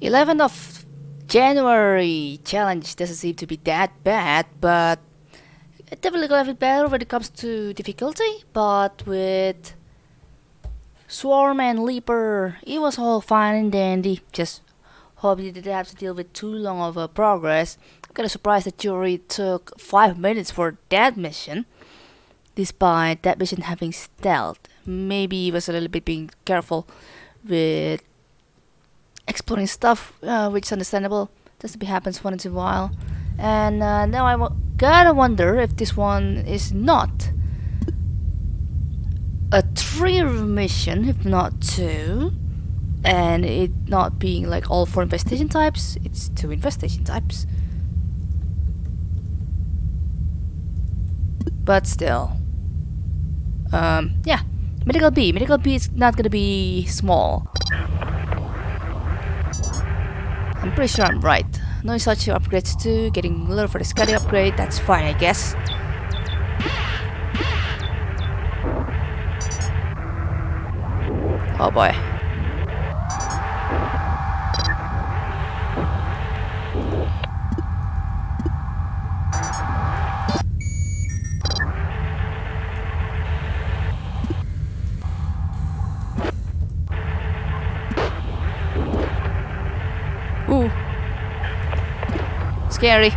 11th of January challenge doesn't seem to be that bad, but it definitely got a bit better when it comes to difficulty. But with Swarm and Leaper, it was all fine and dandy. Just hope you didn't have to deal with too long of a progress. I'm kinda surprised that jury took 5 minutes for that mission. Despite that mission having stealth. Maybe he was a little bit being careful with exploring stuff, uh, which is understandable. Be happens once in a while. And uh, now I gotta wonder if this one is not a three mission, if not two. And it not being like all four infestation types, it's two infestation types. But still. Um, yeah. Medical B. Medical B is not gonna be small. I'm pretty sure I'm right. No such upgrades too, getting a little for the Scotty upgrade, that's fine I guess. Oh boy. Ooh. Scary.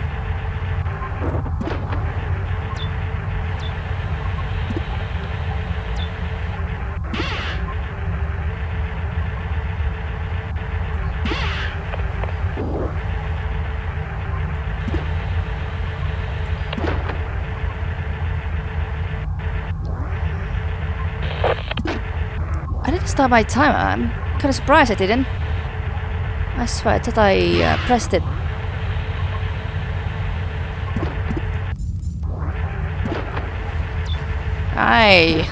I didn't start my timer. I'm kind of surprised I didn't. I swear, I thought I uh, pressed it. Aye.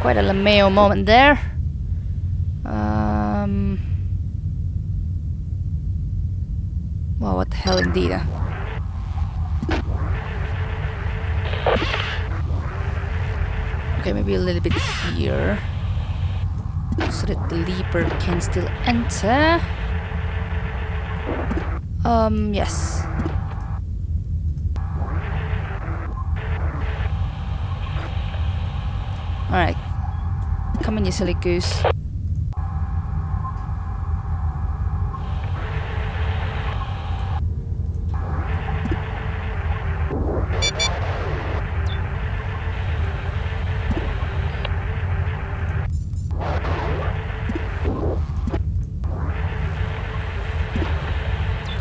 Quite a Lameo moment there. Um. Well, what the hell indeed. uh. Okay, maybe a little bit here so that the leaper can still enter. Um, yes. Alright. Come on, you silly goose.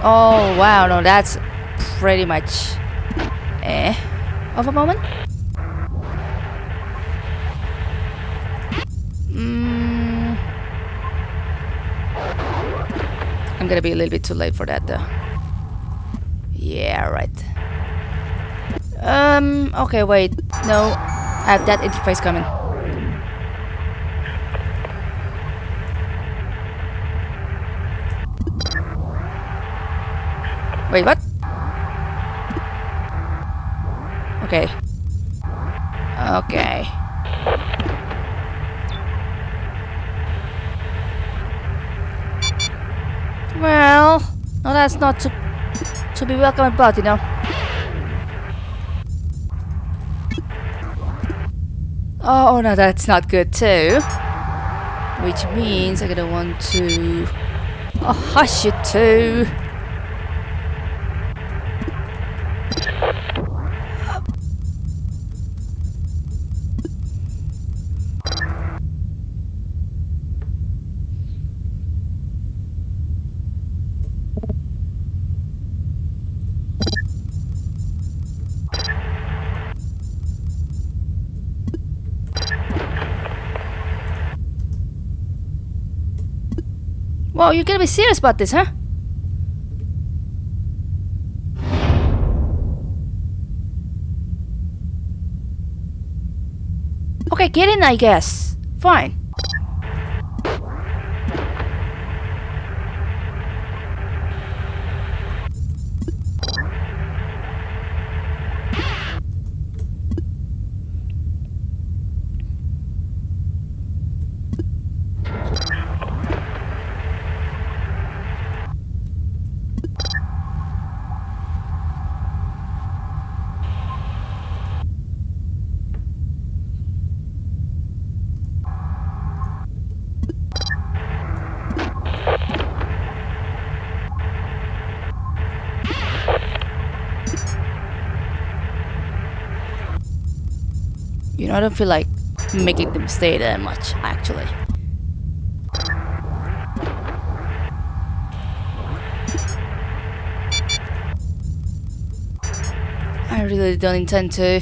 Oh wow, no, that's pretty much eh of a moment. Gonna be a little bit too late for that though. Yeah, right. Um, okay, wait. No, I have that interface coming. Wait, what? Okay. Okay. Well, no, that's not to to be welcome about, you know. Oh no, that's not good too. Which means I'm gonna want to oh, hush you too. Whoa, you're gonna be serious about this, huh? Okay, get in, I guess. Fine. I don't feel like making them stay that much, actually. I really don't intend to.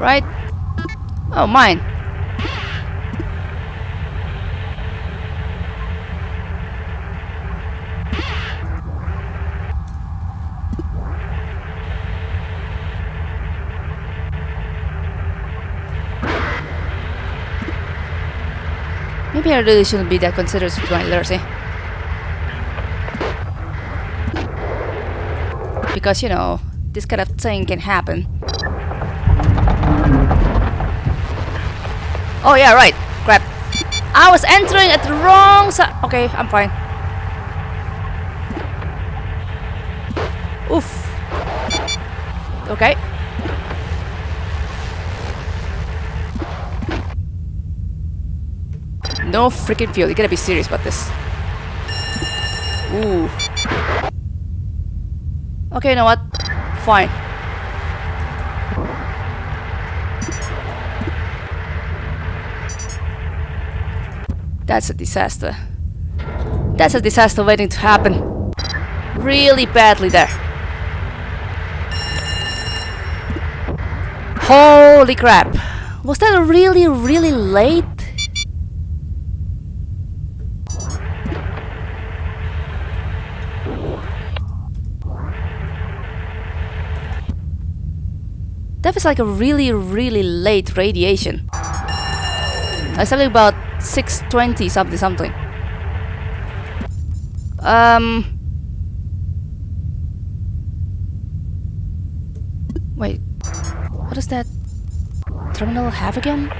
Right? Oh, mine. Maybe I really shouldn't be that considerate with my Lursy. Because, you know, this kind of thing can happen. Oh yeah, right. Crap. I was entering at the wrong side. Okay, I'm fine. Oof. Okay. No freaking fuel. You gotta be serious about this. Ooh. Okay, you know what? Fine. That's a disaster. That's a disaster waiting to happen. Really badly there. Holy crap. Was that really, really late? That was like a really, really late radiation. I something about 620 something something. Um. Wait, what does that terminal have again?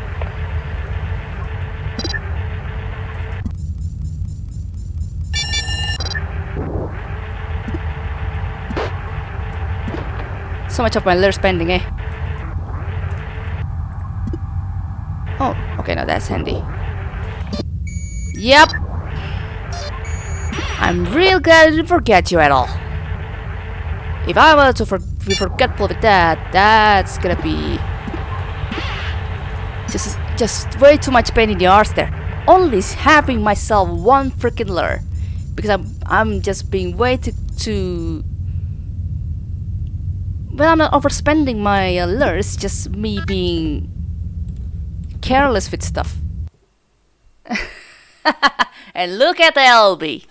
So much of my lure spending, eh? Oh, okay, now that's handy. Yep. I'm real glad I didn't forget you at all. If I were to for be forgetful with that, that's gonna be just just way too much pain in the arse there. Only having myself one freaking lure because I'm I'm just being way too too. Well, I'm not overspending my uh, lures. Just me being careless with stuff. and look at the LB.